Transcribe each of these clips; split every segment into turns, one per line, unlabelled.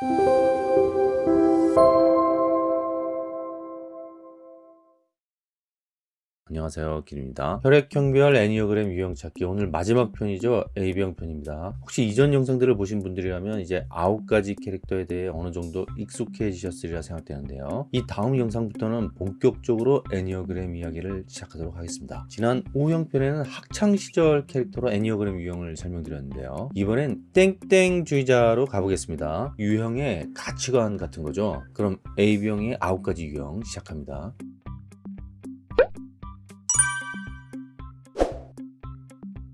Thank you. 안녕하세요. 길입니다. 혈액형별 애니어그램 유형 찾기. 오늘 마지막 편이죠? A병 편입니다. 혹시 이전 영상들을 보신 분들이라면 이제 아홉 가지 캐릭터에 대해 어느 정도 익숙해지셨으리라 생각되는데요. 이 다음 영상부터는 본격적으로 애니어그램 이야기를 시작하도록 하겠습니다. 지난 5형 편에는 학창시절 캐릭터로 애니어그램 유형을 설명드렸는데요. 이번엔 땡땡주의자로 가보겠습니다. 유형의 가치관 같은 거죠? 그럼 A병의 아홉 가지 유형 시작합니다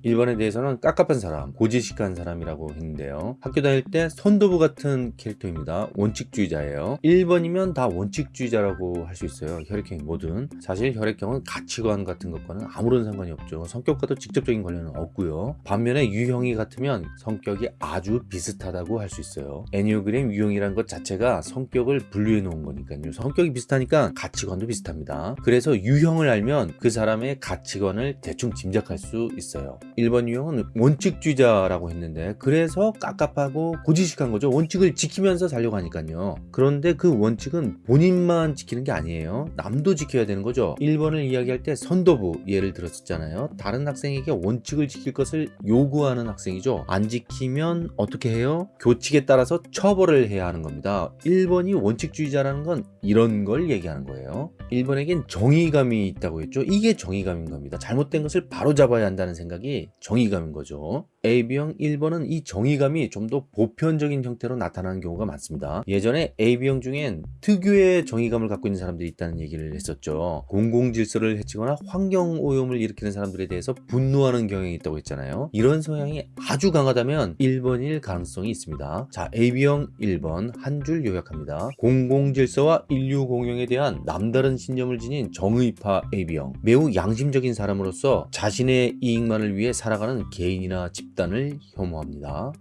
1번에 대해서는 깝깝한 사람, 고지식한 사람이라고 했는데요. 학교 다닐 때 선도부 같은 캐릭터입니다. 원칙주의자예요. 1번이면 다 원칙주의자라고 할 수 있어요. 혈액형이 뭐든. 사실 혈액형은 가치관 같은 것과는 아무런 상관이 없죠. 성격과도 직접적인 관련은 없고요. 반면에 유형이 같으면 성격이 아주 비슷하다고 할 수 있어요. 애니오그램 유형이란 것 자체가 성격을 분류해 놓은 거니까요. 성격이 비슷하니까 가치관도 비슷합니다. 그래서 유형을 알면 그 사람의 가치관을 대충 짐작할 수 있어요. 1번 유형은 원칙주의자라고 했는데 그래서 깝깝하고 고지식한 거죠. 원칙을 지키면서 살려고 하니까요. 그런데 그 원칙은 본인만 지키는 게 아니에요. 남도 지켜야 되는 거죠. 1번을 이야기할 때 선도부 예를 들었었잖아요. 다른 학생에게 원칙을 지킬 것을 요구하는 학생이죠. 안 지키면 어떻게 해요? 교칙에 따라서 처벌을 해야 하는 겁니다. 1번이 원칙주의자라는 건 이런 걸 얘기하는 거예요. 1번에겐 정의감이 있다고 했죠. 이게 정의감인 겁니다. 잘못된 것을 바로 잡아야 한다는 생각이 정의감인 거죠. AB형 1번은 이 정의감이 좀 더 보편적인 형태로 나타나는 경우가 많습니다. 예전에 AB형 중엔 특유의 정의감을 갖고 있는 사람들이 있다는 얘기를 했었죠. 공공질서를 해치거나 환경오염을 일으키는 사람들에 대해서 분노하는 경향이 있다고 했잖아요. 이런 성향이 아주 강하다면 1번일 가능성이 있습니다. 자, AB형 1번 한 줄 요약합니다. 공공질서와 인류 공영에 대한 남다른 신념을 지닌 정의파 AB형 매우 양심적인 사람으로서 자신의 이익만을 위해 살아가는 개인이나 집단 을 혐오합니다.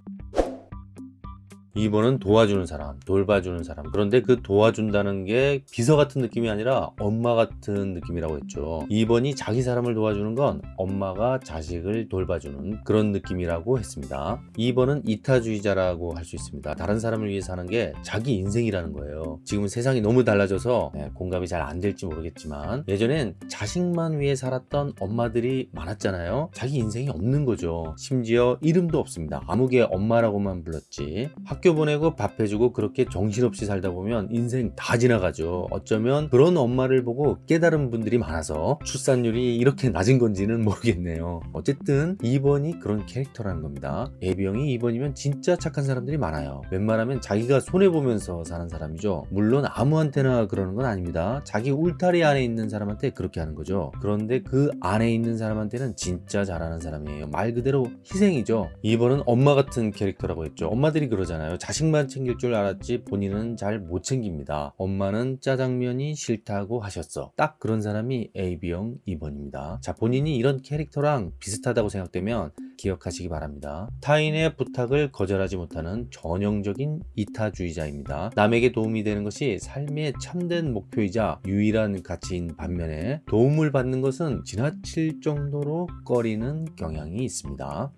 2번은 도와주는 사람, 돌봐주는 사람. 그런데 그 도와준다는 게 비서 같은 느낌이 아니라 엄마 같은 느낌이라고 했죠. 2번이 자기 사람을 도와주는 건 엄마가 자식을 돌봐주는 그런 느낌이라고 했습니다. 2번은 이타주의자라고 할 수 있습니다. 다른 사람을 위해 사는 게 자기 인생이라는 거예요. 지금은 세상이 너무 달라져서 네, 공감이 잘 안 될지 모르겠지만 예전엔 자식만 위해 살았던 엄마들이 많았잖아요. 자기 인생이 없는 거죠. 심지어 이름도 없습니다. 아무개 엄마라고만 불렀지. 학교 보내고 밥 해주고 그렇게 정신없이 살다 보면 인생 다 지나가죠. 어쩌면 그런 엄마를 보고 깨달은 분들이 많아서 출산율이 이렇게 낮은 건지는 모르겠네요. 어쨌든 2번이 그런 캐릭터라는 겁니다. 예비형이 2번이면 진짜 착한 사람들이 많아요. 웬만하면 자기가 손해보면서 사는 사람이죠. 물론 아무한테나 그러는 건 아닙니다. 자기 울타리 안에 있는 사람한테 그렇게 하는 거죠. 그런데 그 안에 있는 사람한테는 진짜 잘하는 사람이에요. 말 그대로 희생이죠. 2번은 엄마 같은 캐릭터라고 했죠. 엄마들이 그러잖아요 있잖아요. 자식만 챙길 줄 알았지 본인은 잘 못 챙깁니다. 엄마는 짜장면이 싫다고 하셨어. 딱 그런 사람이 AB형 2번입니다. 자 본인이 이런 캐릭터랑 비슷하다고 생각되면 기억하시기 바랍니다. 타인의 부탁을 거절하지 못하는 전형적인 이타주의자입니다. 남에게 도움이 되는 것이 삶의 참된 목표이자 유일한 가치인 반면에 도움을 받는 것은 지나칠 정도로 꺼리는 경향이 있습니다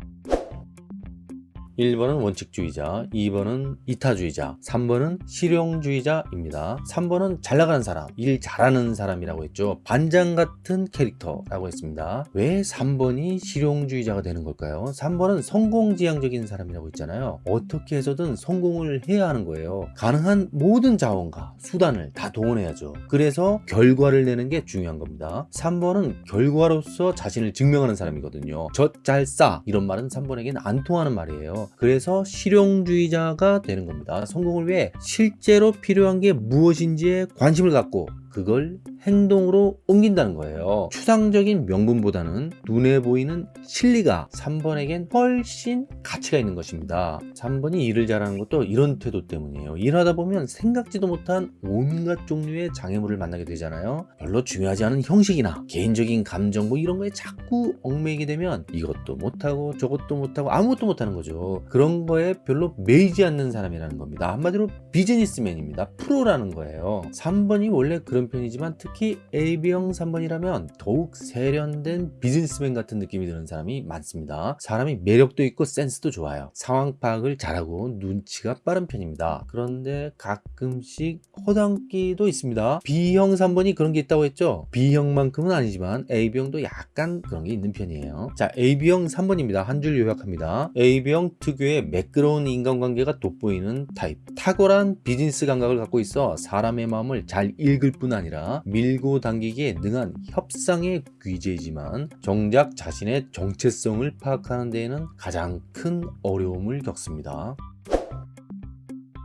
1번은 원칙주의자, 2번은 이타주의자, 3번은 실용주의자입니다. 3번은 잘 나가는 사람, 일 잘하는 사람이라고 했죠. 반장 같은 캐릭터라고 했습니다. 왜 3번이 실용주의자가 되는 걸까요? 3번은 성공지향적인 사람이라고 했잖아요. 어떻게 해서든 성공을 해야 하는 거예요. 가능한 모든 자원과 수단을 다 동원해야죠. 그래서 결과를 내는 게 중요한 겁니다. 3번은 결과로서 자신을 증명하는 사람이거든요. 젖잘 싸 이런 말은 3번에게는 안 통하는 말이에요. 그래서 실용주의자가 되는 겁니다. 성공을 위해 실제로 필요한 게 무엇인지에 관심을 갖고 그걸 행동으로 옮긴다는 거예요. 추상적인 명분보다는 눈에 보이는 실리가 3번에겐 훨씬 가치가 있는 것입니다. 3번이 일을 잘하는 것도 이런 태도 때문이에요. 일하다 보면 생각지도 못한 온갖 종류의 장애물을 만나게 되잖아요. 별로 중요하지 않은 형식이나 개인적인 감정 뭐 이런 거에 자꾸 얽매이게 되면 이것도 못하고 저것도 못하고 아무것도 못하는 거죠. 그런 거에 별로 매이지 않는 사람이라는 겁니다. 한마디로 비즈니스맨입니다. 프로라는 거예요. 3번이 원래 그런 편이지만 특히 AB형 3번이라면 더욱 세련된 비즈니스맨 같은 느낌이 드는 사람이 많습니다. 사람이 매력도 있고 센스도 좋아요. 상황 파악을 잘하고 눈치가 빠른 편입니다. 그런데 가끔씩 허당끼도 있습니다. B형 3번이 그런 게 있다고 했죠? B형만큼은 아니지만 AB형도 약간 그런 게 있는 편이에요. 자, AB형 3번입니다. 한 줄 요약합니다. AB형 특유의 매끄러운 인간관계가 돋보이는 타입. 탁월한 비즈니스 감각을 갖고 있어 사람의 마음을 잘 읽을 뿐 아니라 밀고 당기기에 능한 협상의 귀재이지만 정작 자신의 정체성을 파악하는 데에는 가장 큰 어려움을 겪습니다.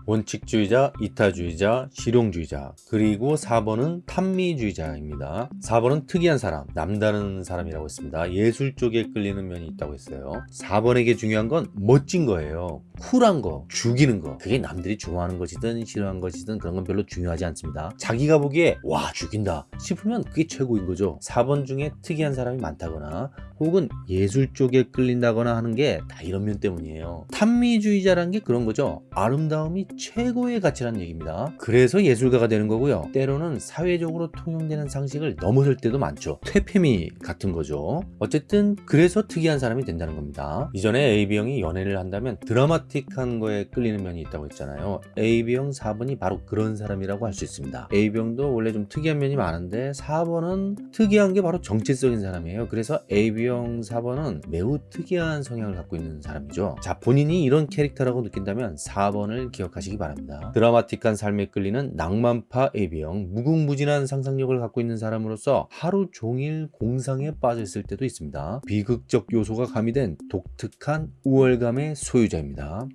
원칙주의자, 이타주의자, 실용주의자 그리고 4번은 탐미주의자입니다. 4번은 특이한 사람, 남다른 사람이라고 했습니다. 예술 쪽에 끌리는 면이 있다고 했어요. 4번에게 중요한 건 멋진 거예요. 쿨한 거, 죽이는 거. 그게 남들이 좋아하는 것이든 싫어하는 것이든 그런 건 별로 중요하지 않습니다. 자기가 보기에 와 죽인다 싶으면 그게 최고인 거죠. 4번 중에 특이한 사람이 많다거나 혹은 예술 쪽에 끌린다거나 하는 게 다 이런 면 때문이에요. 탐미주의자라는 게 그런 거죠. 아름다움이 최고의 가치라는 얘기입니다. 그래서 예술가가 되는 거고요. 때로는 사회적으로 통용되는 상식을 넘어설 때도 많죠. 퇴폐미 같은 거죠. 어쨌든 그래서 특이한 사람이 된다는 겁니다. 이전에 AB형이 연애를 한다면 드라마틱한 거에 끌리는 면이 있다고 했잖아요. AB형 4번이 바로 그런 사람이라고 할 수 있습니다. AB형도 원래 좀 특이한 면이 많은데 4번은 특이한 게 바로 정체적인 사람이에요. 그래서 AB형 4번은 매우 특이한 성향을 갖고 있는 사람이죠. 자 본인이 이런 캐릭터라고 느낀다면 4번을 기억하시기 바랍니다. 드라마틱한 삶에 끌리는 낭만파 AB형 무궁무진한 상상력을 갖고 있는 사람으로서 하루 종일 공상에 빠져 있을 때도 있습니다. 비극적 요소가 가미된 독특한 우월감의 소유자입니다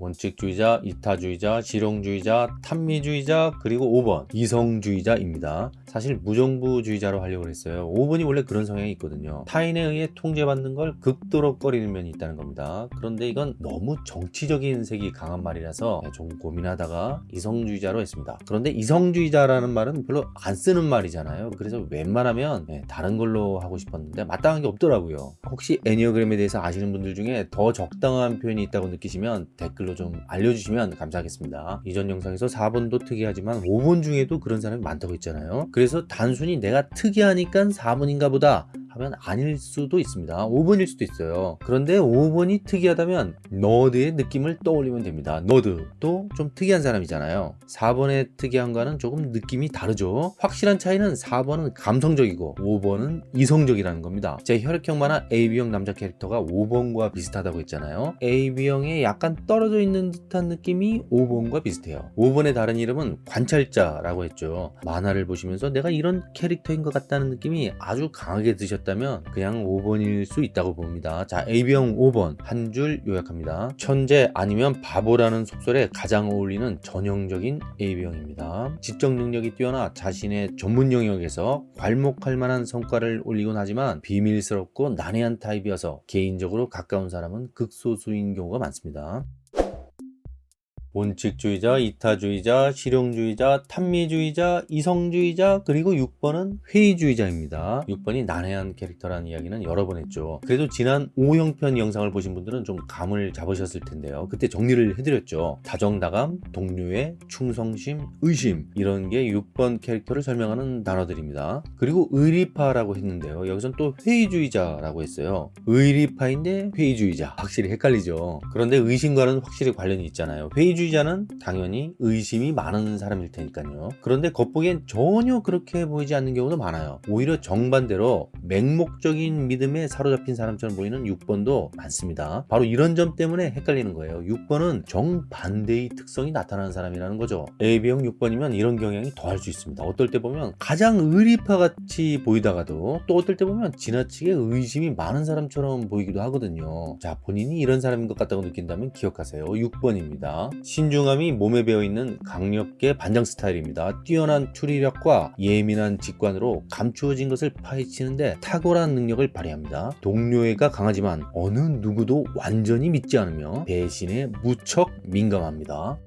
원칙주의자, 이타주의자, 실용주의자, 탐미주의자, 그리고 5번 이성주의자입니다. 사실 무정부주의자로 하려고 했어요. 5번이 원래 그런 성향이 있거든요. 타인에 의해 통제받는 걸 극도로 꺼리는 면이 있다는 겁니다. 그런데 이건 너무 정치적인 색이 강한 말이라서 좀 고민하다가 이성주의자로 했습니다. 그런데 이성주의자라는 말은 별로 안 쓰는 말이잖아요. 그래서 웬만하면 네, 다른 걸로 하고 싶었는데 마땅한 게 없더라고요. 혹시 애니어그램에 대해서 아시는 분들 중에 더 적당한 표현이 있다고 느끼시면 댓글로 좀 알려주시면 감사하겠습니다. 이전 영상에서 4번도 특이하지만 5번 중에도 그런 사람이 많다고 했잖아요. 그래서 단순히 내가 특이하니까 4번인가 보다 하면 아닐 수도 있습니다. 5번일 수도 있어요. 그런데 5번이 특이하다면 너드의 느낌을 떠올리면 됩니다. 너드도 좀 특이한 사람이잖아요. 4번의 특이한과는 조금 느낌이 다르죠. 확실한 차이는 4번은 감성적이고 5번은 이성적이라는 겁니다. 제 혈액형 만화 AB형 남자 캐릭터가 5번과 비슷하다고 했잖아요. AB형에 약간 떨어져 있는 듯한 느낌이 5번과 비슷해요. 5번의 다른 이름은 관찰자라고 했죠. 만화를 보시면서 내가 이런 캐릭터인 것 같다는 느낌이 아주 강하게 드셨 다 있다면 그냥 5번일 수 있다고 봅니다. 자 AB형 5번 한 줄 요약합니다. 천재 아니면 바보라는 속설에 가장 어울리는 전형적인 AB형입니다. 지적 능력이 뛰어나 자신의 전문 영역에서 괄목할 만한 성과를 올리곤 하지만 비밀스럽고 난해한 타입이어서 개인적으로 가까운 사람은 극소수인 경우가 많습니다. 원칙주의자, 이타주의자, 실용주의자, 탐미주의자, 이성주의자, 그리고 6번은 회의주의자입니다. 6번이 난해한 캐릭터라는 이야기는 여러 번 했죠. 그래도 지난 5형편 영상을 보신 분들은 좀 감을 잡으셨을 텐데요. 그때 정리를 해드렸죠. 다정다감, 동료의 충성심, 의심 이런 게 6번 캐릭터를 설명하는 단어들입니다. 그리고 의리파라고 했는데요. 여기선 또 회의주의자라고 했어요. 의리파인데 회의주의자. 확실히 헷갈리죠. 그런데 의심과는 확실히 관련이 있잖아요. 회의주의 민주주의자는 당연히 의심이 많은 사람일 테니까요. 그런데 겉보기엔 전혀 그렇게 보이지 않는 경우도 많아요. 오히려 정반대로 맹목적인 믿음에 사로잡힌 사람처럼 보이는 6번도 많습니다. 바로 이런 점 때문에 헷갈리는 거예요. 6번은 정반대의 특성이 나타나는 사람이라는 거죠. AB형 6번이면 이런 경향이 더할 수 있습니다. 어떨 때 보면 가장 의리파 같이 보이다가도 또 어떨 때 보면 지나치게 의심이 많은 사람처럼 보이기도 하거든요. 자 본인이 이런 사람인 것 같다고 느낀다면 기억하세요. 6번입니다. 신중함이 몸에 배어있는 강력계 반장 스타일입니다. 뛰어난 추리력과 예민한 직관으로 감추어진 것을 파헤치는데 탁월한 능력을 발휘합니다. 동료애가 강하지만 어느 누구도 완전히 믿지 않으며 배신에 무척 민감합니다.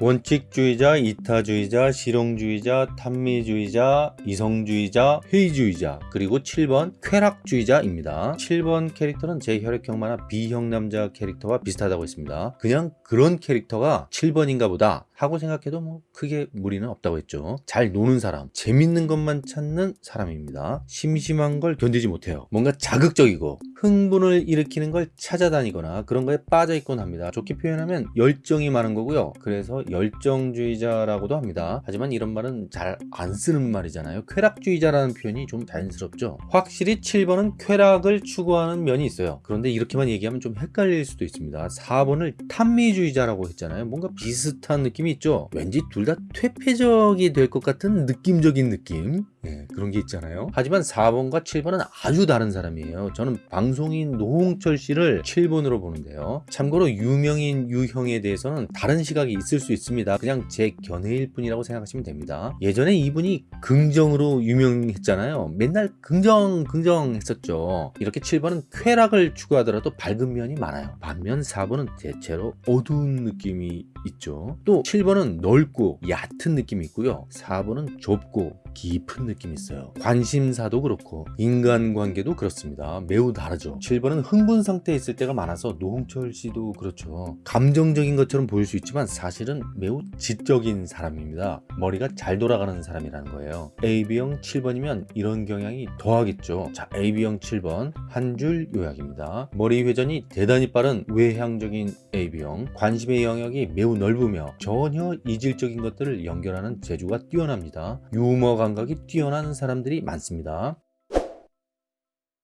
원칙주의자, 이타주의자, 실용주의자, 탐미주의자, 이성주의자, 회의주의자 그리고 7번 쾌락주의자입니다. 7번 캐릭터는 제 혈액형 만화 B형 남자 캐릭터와 비슷하다고 했습니다. 그냥 그런 캐릭터가 7번인가 보다 하고 생각해도 뭐 크게 무리는 없다고 했죠. 잘 노는 사람, 재밌는 것만 찾는 사람입니다. 심심한 걸 견디지 못해요. 뭔가 자극적이고 흥분을 일으키는 걸 찾아다니거나 그런 거에 빠져 있곤 합니다. 좋게 표현하면 열정이 많은 거고요. 그래서 열정주의자라고도 합니다. 하지만 이런 말은 잘 안 쓰는 말이잖아요. 쾌락주의자라는 표현이 좀 자연스럽죠. 확실히 7번은 쾌락을 추구하는 면이 있어요. 그런데 이렇게만 얘기하면 좀 헷갈릴 수도 있습니다. 4번을 탐미주의자라고 했잖아요. 뭔가 비슷한 느낌이 있죠. 왠지 둘 다 퇴폐적이 될 것 같은 느낌적인 느낌. 예, 그런 게 있잖아요. 하지만 4번과 7번은 아주 다른 사람이에요. 저는 방송인 노홍철 씨를 7번으로 보는데요. 참고로 유명인 유형에 대해서는 다른 시각이 있을 수 있습니다. 그냥 제 견해일 뿐이라고 생각하시면 됩니다. 예전에 이분이 긍정으로 유명했잖아요. 맨날 긍정 긍정 했었죠. 이렇게 7번은 쾌락을 추구하더라도 밝은 면이 많아요. 반면 4번은 대체로 어두운 느낌이 있죠. 또 7번은 넓고 얕은 느낌이 있고요. 4번은 좁고 깊은 느낌이 있어요. 관심사도 그렇고 인간관계도 그렇습니다. 매우 다르죠. 7번은 흥분 상태에 있을 때가 많아서 노홍철 씨도 그렇죠. 감정적인 것처럼 보일 수 있지만 사실은 매우 지적인 사람입니다. 머리가 잘 돌아가는 사람이라는 거예요. AB형 7번이면 이런 경향이 더하겠죠. 자, AB형 7번 한 줄 요약입니다. 머리 회전이 대단히 빠른 외향적인 AB형 관심의 영역이 매우 넓으며 전혀 이질적인 것들을 연결하는 재주가 뛰어납니다. 유머 감각이 뛰어난 사람들이 많습니다.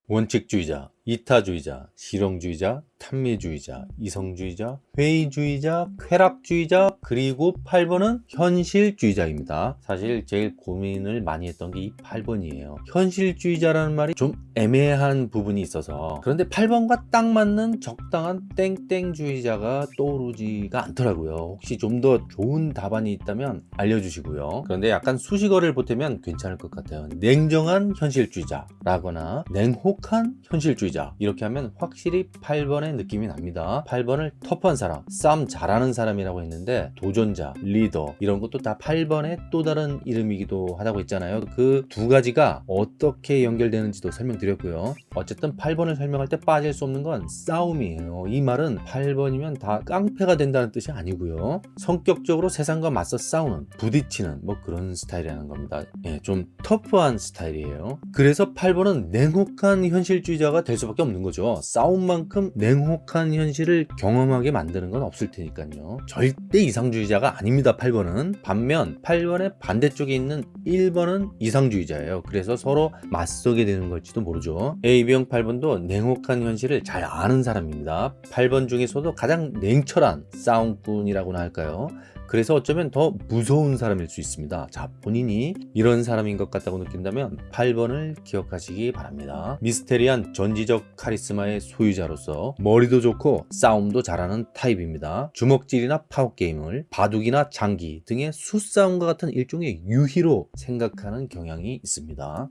원칙주의자, 이타주의자, 실용주의자, 탐미주의자, 이성주의자, 회의주의자, 쾌락주의자, 그리고 8번은 현실주의자입니다. 사실 제일 고민을 많이 했던 게 이 8번이에요. 현실주의자라는 말이 좀 애매한 부분이 있어서 그런데 8번과 딱 맞는 적당한 땡땡주의자가 떠오르지가 않더라고요. 혹시 좀 더 좋은 답안이 있다면 알려주시고요. 그런데 약간 수식어를 보태면 괜찮을 것 같아요. 냉정한 현실주의자라거나 냉혹한 현실주의자 이렇게 하면 확실히 8번의 느낌이 납니다. 8번을 터프한 사람 싸움 잘하는 사람이라고 했는데 도전자 리더 이런 것도 다 8번의 또 다른 이름이기도 하다고 했잖아요. 그 두 가지가 어떻게 연결되는지도 설명드렸고요. 어쨌든 8번을 설명할 때 빠질 수 없는 건 싸움이에요. 이 말은 8번이면 다 깡패가 된다는 뜻이 아니고요. 성격적으로 세상과 맞서 싸우는 부딪히는 뭐 그런 스타일이라는 겁니다. 예, 좀 터프한 스타일이에요. 그래서 8번은 냉혹한 현실주의자가 될 수 밖에 없는 거죠. 싸움만큼 냉혹한 현실을 경험하게 만드는 건 없을 테니까요. 절대 이상주의자가 아닙니다 8번은. 반면 8번의 반대쪽에 있는 1번은 이상주의자예요. 그래서 서로 맞서게 되는 걸지도 모르죠. AB형 8번도 냉혹한 현실을 잘 아는 사람입니다. 8번 중에서도 가장 냉철한 싸움꾼이라고나 할까요 그래서 어쩌면 더 무서운 사람일 수 있습니다. 자, 본인이 이런 사람인 것 같다고 느낀다면 8번을 기억하시기 바랍니다. 미스테리한 전지적 카리스마의 소유자로서 머리도 좋고 싸움도 잘하는 타입입니다. 주먹질이나 파워게임을 바둑이나 장기 등의 수싸움과 같은 일종의 유희로 생각하는 경향이 있습니다.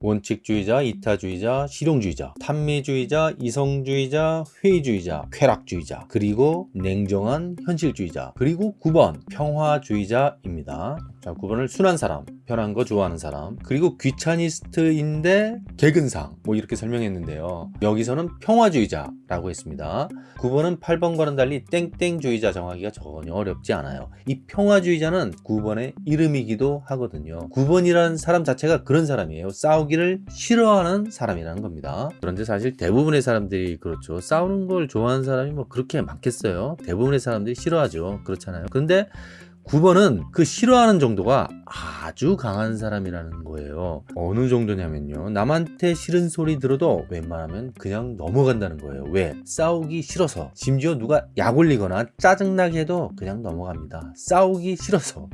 원칙주의자, 이타주의자, 실용주의자, 탐미주의자, 이성주의자, 회의주의자, 쾌락주의자, 그리고 냉정한 현실주의자, 그리고 9번 평화주의자입니다. 자, 9번을 순한 사람, 편한 거 좋아하는 사람, 그리고 귀차니스트인데 개근상 뭐 이렇게 설명했는데요. 여기서는 평화주의자 라고 했습니다. 9번은 8번과는 달리 땡땡주의자 정하기가 전혀 어렵지 않아요. 이 평화주의자는 9번의 이름이기도 하거든요. 9번이라는 사람 자체가 그런 사람이에요. 싸우기를 싫어하는 사람이라는 겁니다. 그런데 사실 대부분의 사람들이 그렇죠. 싸우는 걸 좋아하는 사람이 뭐 그렇게 많겠어요. 대부분의 사람들이 싫어하죠. 그렇잖아요. 근데 9번은 그 싫어하는 정도가 아주 강한 사람이라는 거예요. 어느 정도냐면요. 남한테 싫은 소리 들어도 웬만하면 그냥 넘어간다는 거예요. 왜? 싸우기 싫어서. 심지어 누가 약 올리거나 짜증나게 해도 그냥 넘어갑니다. 싸우기 싫어서.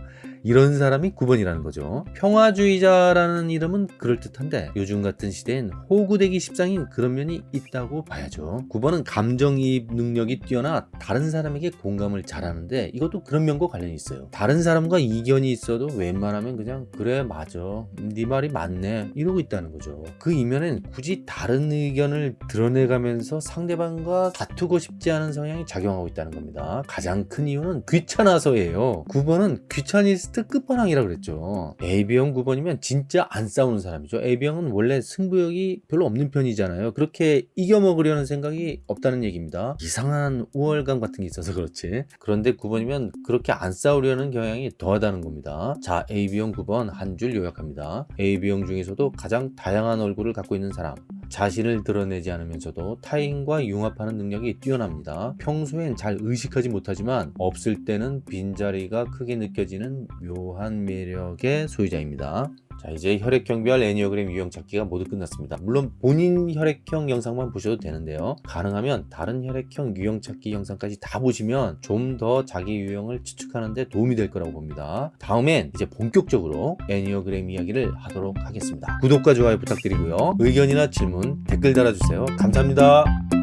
이런 사람이 9번이라는 거죠. 평화주의자라는 이름은 그럴듯한데 요즘 같은 시대엔 호구되기 십상인 그런 면이 있다고 봐야죠. 9번은 감정이입 능력이 뛰어나 다른 사람에게 공감을 잘하는데 이것도 그런 면과 관련이 있어요. 다른 사람과 이견이 있어도 웬만하면 그냥 그래 맞아 네 말이 맞네 이러고 있다는 거죠. 그 이면엔 굳이 다른 의견을 드러내가면서 상대방과 다투고 싶지 않은 성향이 작용하고 있다는 겁니다. 가장 큰 이유는 귀찮아서예요. 9번은 귀차니스트 베스트 끝판왕이라 그랬죠. A형 9번이면 진짜 안 싸우는 사람이죠. A형은 원래 승부욕이 별로 없는 편이잖아요. 그렇게 이겨먹으려는 생각이 없다는 얘기입니다. 이상한 우월감 같은 게 있어서 그렇지. 그런데 9번이면 그렇게 안 싸우려는 경향이 더하다는 겁니다. 자, AB형 9번 한 줄 요약합니다. AB형 중에서도 가장 다양한 얼굴을 갖고 있는 사람. 자신을 드러내지 않으면서도 타인과 융합하는 능력이 뛰어납니다. 평소엔 잘 의식하지 못하지만 없을 때는 빈자리가 크게 느껴지는 묘한 매력의 소유자입니다. 자 이제 혈액형별 애니어그램 유형 찾기가 모두 끝났습니다. 물론 본인 혈액형 영상만 보셔도 되는데요. 가능하면 다른 혈액형 유형 찾기 영상까지 다 보시면 좀 더 자기 유형을 추측하는 데 도움이 될 거라고 봅니다. 다음엔 이제 본격적으로 애니어그램 이야기를 하도록 하겠습니다. 구독과 좋아요 부탁드리고요. 의견이나 질문 댓글 달아주세요. 감사합니다.